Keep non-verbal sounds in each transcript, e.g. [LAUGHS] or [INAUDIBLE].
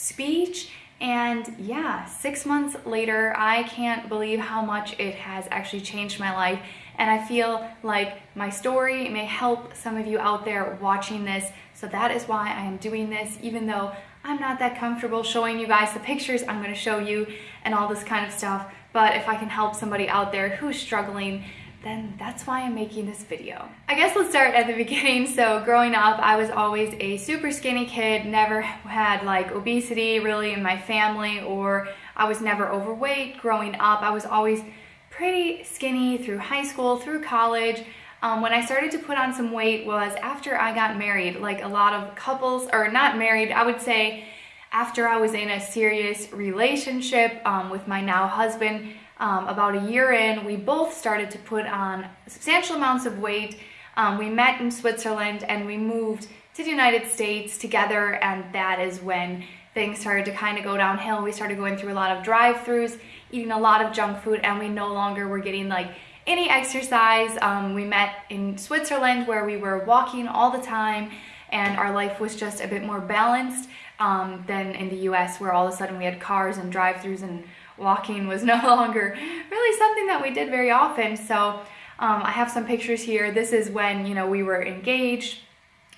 speech. And yeah, six months later, I can't believe how much it has actually changed my life. And I feel like my story may help some of you out there watching this. So that is why I am doing this, even though I'm not that comfortable showing you guys the pictures I'm gonna show you and all this kind of stuff. But if I can help somebody out there who's struggling, then that's why I'm making this video. I guess let's start at the [LAUGHS] beginning. So growing up, I was always a super skinny kid, never had like obesity really in my family or I was never overweight growing up. I was always pretty skinny through high school, through college. Um, when I started to put on some weight was after I got married. Like a lot of couples, or not married, I would say after I was in a serious relationship um, with my now husband, um, about a year in, we both started to put on substantial amounts of weight. Um, we met in Switzerland and we moved to the United States together and that is when things started to kind of go downhill. We started going through a lot of drive-throughs, eating a lot of junk food and we no longer were getting like any exercise. Um, we met in Switzerland where we were walking all the time and our life was just a bit more balanced um, than in the US where all of a sudden we had cars and drive-throughs and walking was [LAUGHS] no longer really something that we did very often. So um, I have some pictures here. This is when, you know, we were engaged,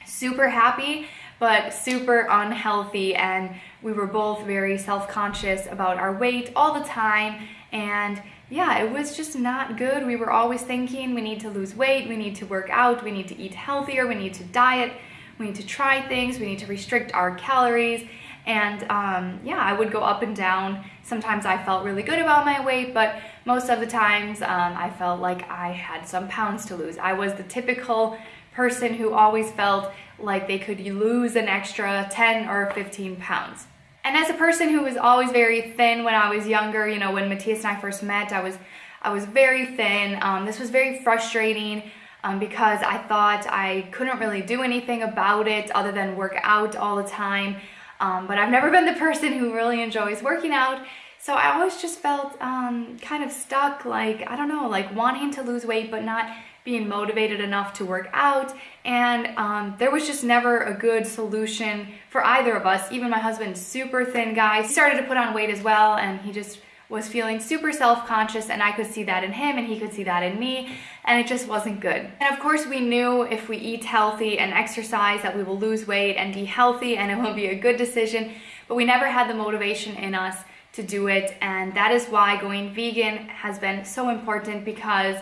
super happy, but super unhealthy. And we were both very self-conscious about our weight all the time. And yeah, it was just not good. We were always thinking we need to lose weight, we need to work out, we need to eat healthier, we need to diet, we need to try things, we need to restrict our calories. And um, yeah, I would go up and down. Sometimes I felt really good about my weight, but most of the times um, I felt like I had some pounds to lose. I was the typical person who always felt like they could lose an extra 10 or 15 pounds. And as a person who was always very thin when I was younger, you know, when Matthias and I first met, I was, I was very thin. Um, this was very frustrating um, because I thought I couldn't really do anything about it other than work out all the time. Um, but I've never been the person who really enjoys working out. So I always just felt um, kind of stuck, like, I don't know, like wanting to lose weight, but not being motivated enough to work out. And um, there was just never a good solution for either of us. Even my husband, super thin guy, started to put on weight as well, and he just was feeling super self-conscious and I could see that in him and he could see that in me and it just wasn't good. And of course we knew if we eat healthy and exercise that we will lose weight and be healthy and it will be a good decision, but we never had the motivation in us to do it and that is why going vegan has been so important because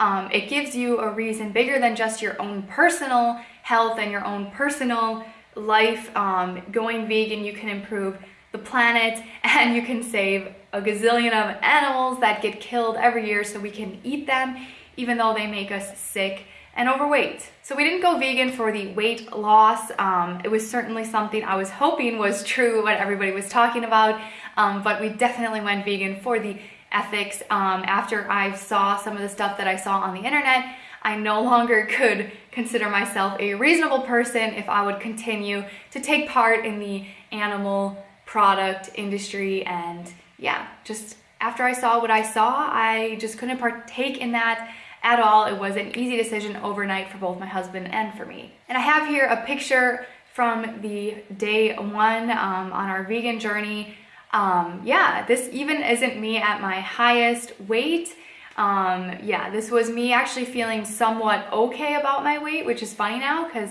um, it gives you a reason bigger than just your own personal health and your own personal life. Um, going vegan, you can improve the planet and you can save a gazillion of animals that get killed every year so we can eat them even though they make us sick and overweight. So we didn't go vegan for the weight loss. Um, it was certainly something I was hoping was true, what everybody was talking about, um, but we definitely went vegan for the ethics. Um, after I saw some of the stuff that I saw on the internet, I no longer [LAUGHS] could consider myself a reasonable person if I would continue to take part in the animal product industry and yeah, just after I saw what I saw, I just couldn't partake in that at all. It was an easy decision overnight for both my husband and for me. And I have here a picture from the day one um, on our vegan journey. Um, yeah, this even isn't me at my highest weight. Um, yeah, this was me actually feeling somewhat okay about my weight, which is funny now because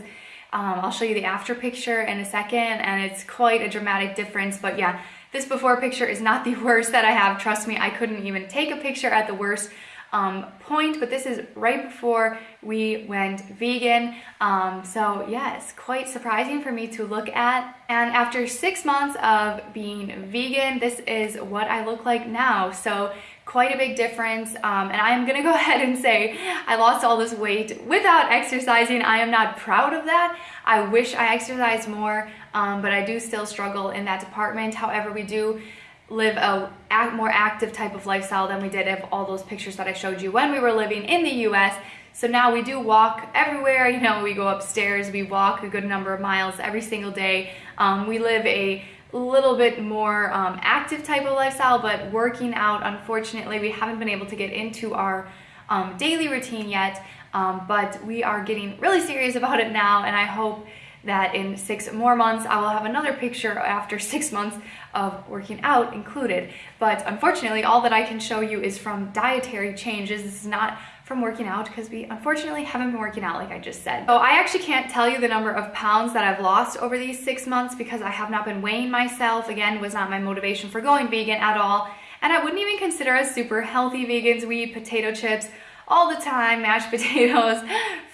um, I'll show you the after picture in a second and it's quite a dramatic difference. But yeah, this before picture is not the [LAUGHS] worst that I have. Trust me, I couldn't even take a picture at the worst um, point, but this is right before we went vegan. Um, so yes, quite surprising for me to look at. And after six months of being vegan, this is what I look like now. So quite a big difference. Um, and I am gonna go [LAUGHS] ahead and say I lost all this weight without exercising. I am not proud of that. I wish I exercised more, um, but I do still struggle in that department. However, we do live a more active type of lifestyle than we did of all those pictures that I showed you when we were living in the US. So now we do walk everywhere, you know, we go upstairs, we walk a good number of miles every single day. Um, we live a little bit more um, active type of lifestyle, but working out, unfortunately, we haven't been able to get into our um, daily routine yet, um, but we are getting really serious about it now, and I hope that in six more months I will have another picture after [LAUGHS] six months of working out included. But unfortunately, all that I can show you is from dietary changes. This is not from working out because we unfortunately haven't been working out like I just said. So I actually can't tell you the number of pounds that I've lost over these six months because I have not been weighing myself. Again, was not my motivation for going vegan at all. And I wouldn't even consider us super healthy vegans. We eat potato chips all the time, mashed [LAUGHS] potatoes,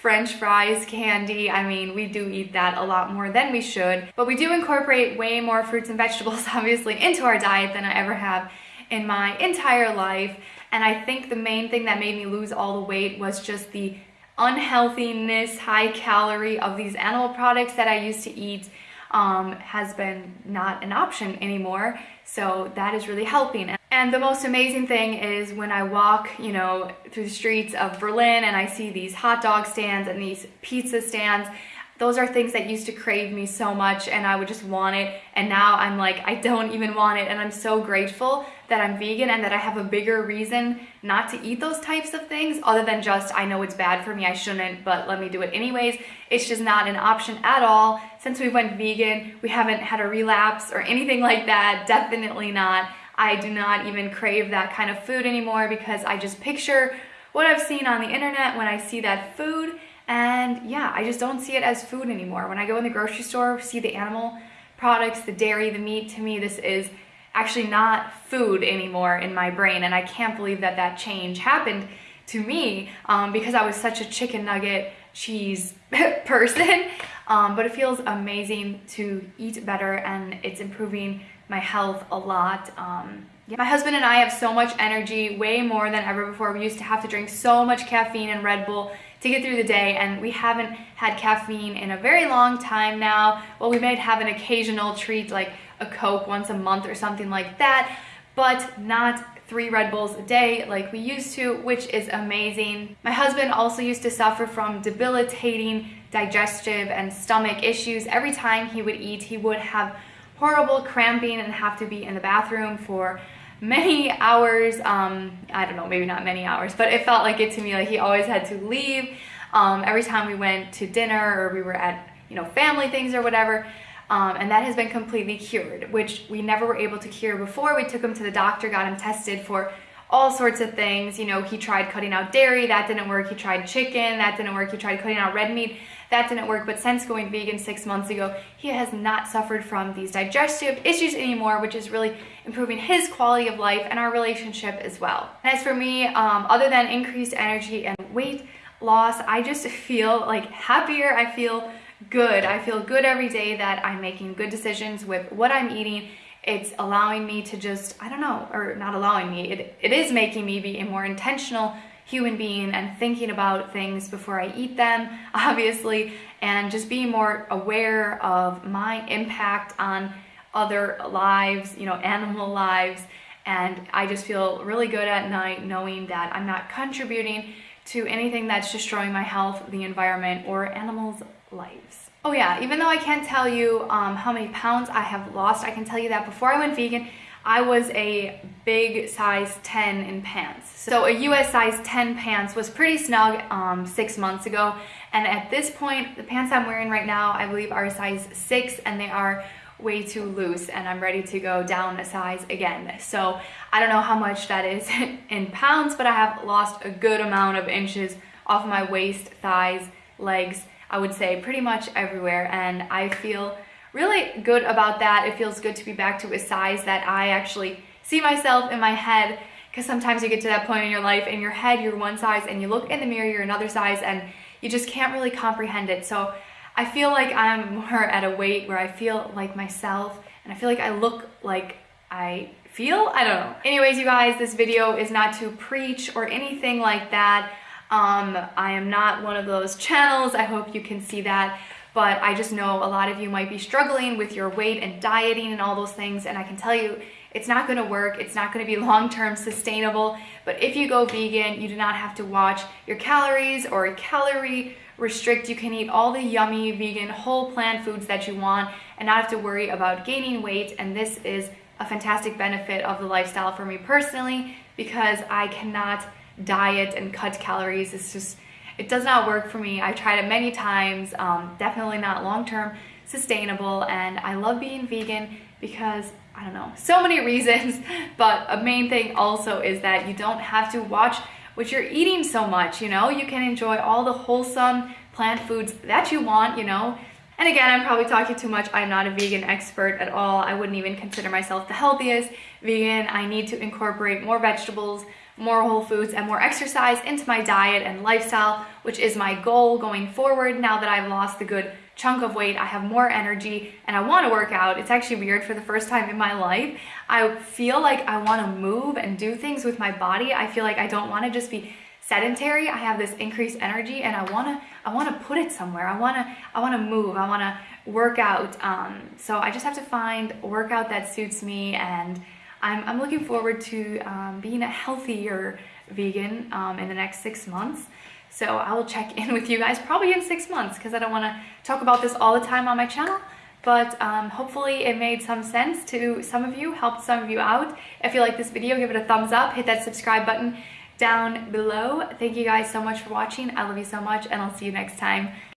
french fries, candy. I mean, we do eat that a lot more than we should, but we do incorporate way more fruits and vegetables, [LAUGHS] obviously, into our diet than I ever have in my entire life. And I think the main thing that made me lose all the weight was just the unhealthiness, high calorie of these animal products that I used to eat um, has been not an option anymore. So that is really helping. And the most amazing thing is when I walk, you know, through the streets of Berlin and I see these hot dog stands and these pizza stands, those are things that used to crave me so much and I would just want it. And now I'm like I don't even want it and I'm so grateful that I'm vegan and that I have a bigger reason not to eat those types of things other than just I know it's bad for me I shouldn't but let me do it anyways. It's just not an option at all. Since we went vegan we haven't had a relapse or anything like that definitely not. I do not even crave that kind of food anymore because I just picture what I've seen on the internet when I see that food and yeah, I just don't see it as food anymore. When I go in the grocery store, see the animal products, the dairy, the meat, to me this is actually not food anymore in my brain and I can't believe that that change happened to me um, because I was such a chicken nugget cheese [LAUGHS] person um, but it feels amazing to eat better and it's improving my health a lot um, yeah. My husband and I have so much energy, way more than ever before. We used to have to drink so much caffeine and Red Bull to get through the day and we haven't had caffeine in a very long time now. Well, we might have an occasional treat like a Coke once a month or something like that, but not three Red Bulls a day like we used to, which is amazing. My husband also used to suffer from debilitating digestive and stomach issues. Every time he would eat, he would have horrible cramping and have to be in the bathroom for many hours. Um, I don't know, maybe not many hours, but it felt like it to me. Like he always had to leave. Um, every time we went to dinner or we were at, you know, family things or whatever. Um, and that has been completely cured, which we never were able to cure before. We took him to the doctor, got him tested for all sorts of things. You know, he tried cutting out dairy, that didn't work. He tried chicken, that didn't work. He tried cutting out red meat, that didn't work, but since going vegan six months ago, he has not suffered from these digestive issues anymore, which is really improving his quality of life and our relationship as well. And as for me, um, other than increased energy and weight loss, I just [LAUGHS] feel like happier. I feel good. I feel good every day that I'm making good decisions with what I'm eating it's allowing me to just i don't know or not allowing me it, it is making me be a more intentional human being and thinking about things before I eat them, [LAUGHS] obviously, and just being more aware of my impact on other lives, you know, animal [LAUGHS] lives. And I just feel really good at night knowing that I'm not contributing to anything that's destroying my health, the environment, or animals' lives. Oh yeah, even though I can't tell you um, how many pounds I have lost, I can tell you that before I went vegan, I was a big size 10 in pants. So a US size 10 pants was pretty snug um, six months ago. And at this point, the pants I'm wearing right now, I believe are size six and they are way too loose and I'm ready to go down a size again. So I don't know how much that is [LAUGHS] in pounds, but I have lost a good amount of inches off my waist, thighs, legs, I would say pretty much everywhere. And I feel really good about that. It feels good to be back to a size that I actually see myself in my head because sometimes you get to that point in your life in your head you're one size and you look in the mirror you're another size and you just can't really comprehend it. So I feel like I'm more at a weight where I feel like myself and I feel like I look like I feel, I don't know. Anyways, you guys, this video is not to preach or anything like that. Um, I am not one of those channels. I hope you can see that but I just know a lot of you might be struggling with your weight and dieting and all those things and I can tell you it's not going to work it's not going to be [LAUGHS] long-term sustainable but if you go vegan you do not have to watch your calories or calorie restrict you can eat all the yummy vegan whole plant foods that you want and not have to worry about gaining weight and this is a fantastic benefit of the lifestyle for me personally because I cannot diet and cut calories it's just It does not work for me. I've tried it many times, um, definitely not long-term sustainable. And I love being vegan because I don't know, so many [LAUGHS] reasons, but a main thing also is that you don't have to watch what you're eating so much, you know? You can enjoy all the wholesome plant foods that you want, you know? And again, I'm probably talking too much. I'm not a vegan expert at all. I wouldn't even consider myself the healthiest vegan. I need to incorporate more vegetables, more whole foods, and more exercise into my diet and lifestyle, which is my goal going forward now that I've lost the good chunk of weight, I have more energy, and I want to work out. It's actually weird for the first time in my life. I feel like I want to move and do things with my body. I feel like I don't want to just be sedentary. I have this increased energy and I want to I want to put it somewhere. I want to I want to move. I want to work out. Um, so I just have to find a workout that suits me and I'm, I'm looking forward to um, being a healthier vegan um, in the next six months. So I will check in with you guys probably in six months because I don't want to talk about this all the time on my channel. But um, hopefully it made some sense to some of you, helped some of you out. If you like this video, give it a thumbs up, hit that subscribe button down below. Thank you guys so much for watching. I love you so much and I'll see you next time.